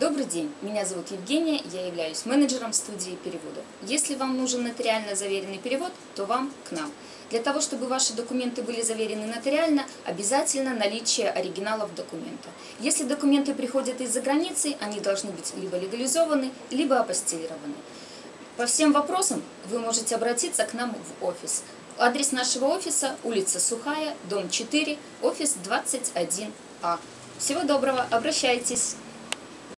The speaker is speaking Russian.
Добрый день, меня зовут Евгения, я являюсь менеджером студии перевода. Если вам нужен нотариально заверенный перевод, то вам к нам. Для того, чтобы ваши документы были заверены нотариально, обязательно наличие оригиналов документа. Если документы приходят из-за границы, они должны быть либо легализованы, либо апостилированы. По всем вопросам вы можете обратиться к нам в офис. Адрес нашего офиса – улица Сухая, дом 4, офис 21А. Всего доброго, обращайтесь!